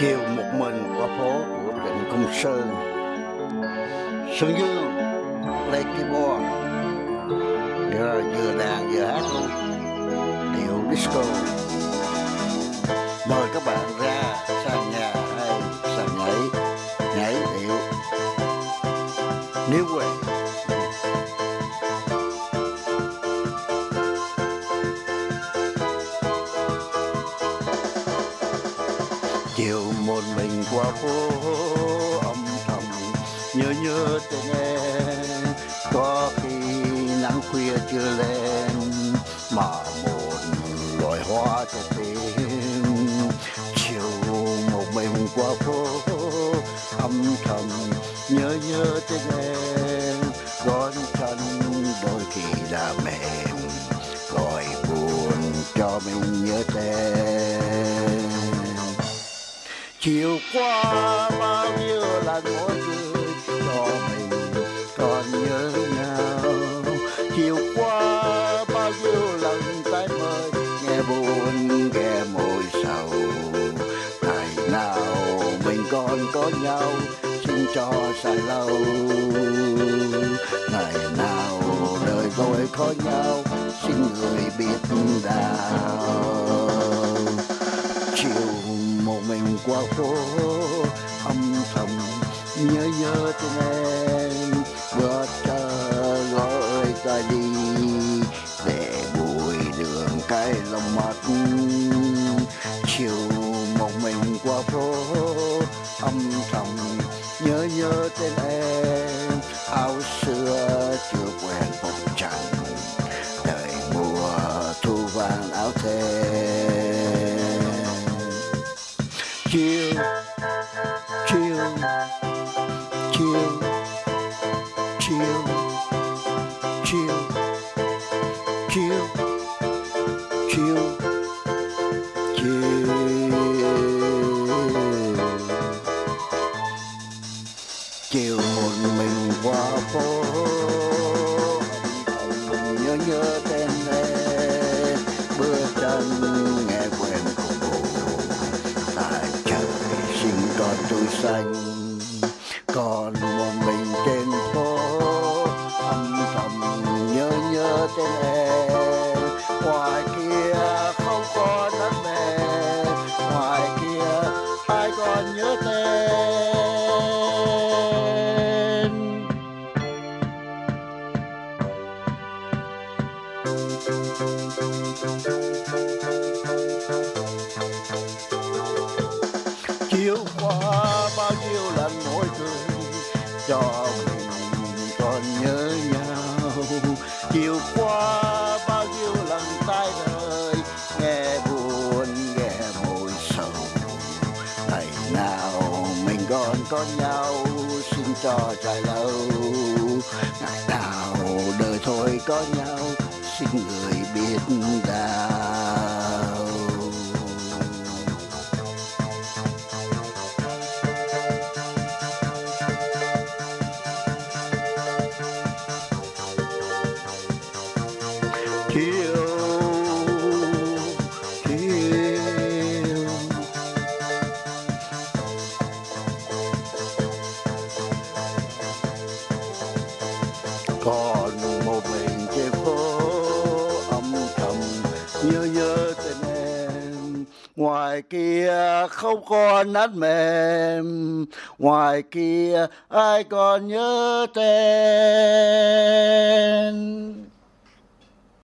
chiều một mình qua phố của Trịnh Công Sơn Sơn Dương play keyboard vừa, vừa đàn vừa hát luôn. Điệu disco. Mời các bạn ra sàn nhà hay sàn nhảy nhảy điệu. Nếu quên chiều một mình qua phố âm thầm, nhớ nhớ tên em. Có khi nắng khuya chưa lên, mà một loài hoa cho tim. Chiều một mình qua phố âm thầm, nhớ nhớ tên em. Gót chân đôi khi là mềm, gọi buồn cho mình nhớ tên chiều qua bao nhiêu lần mỗi người cho mình còn nhớ nhau. Chiều qua bao nhiêu lần tay mời, nghe buồn, nghe môi sầu. Ngày nào mình còn có nhau, xin cho dài lâu. Ngày nào đời tôi có nhau, xin người biết đau mình qua phố âm thầm nhớ nhớ tên em vừa chờ gọi ta đi. Để bụi đường cái lòng mắt chiều một mình qua phố âm thầm nhớ nhớ tên em, áo xưa chưa quen phòng trắng kill, kill, kill, kill, kill, kill, kill, kill. Kill Kill một mình qua phố xanh còn một mình trên phố, âm thầm nhớ nhớ tên em. Ngoài kia không có nắng mẹ ngoài kia ai còn nhớ tên? Chiều qua cho mình còn nhớ nhau. Chiều qua bao nhiêu lần tay đời nghe buồn, nghe môi sầu. Ngày nào mình còn có nhau, xin cho dài lâu. Ngày nào đời thôi có nhau, xin người biết đau ngoài kia không còn nát mềm ngoài kia ai còn nhớ tên?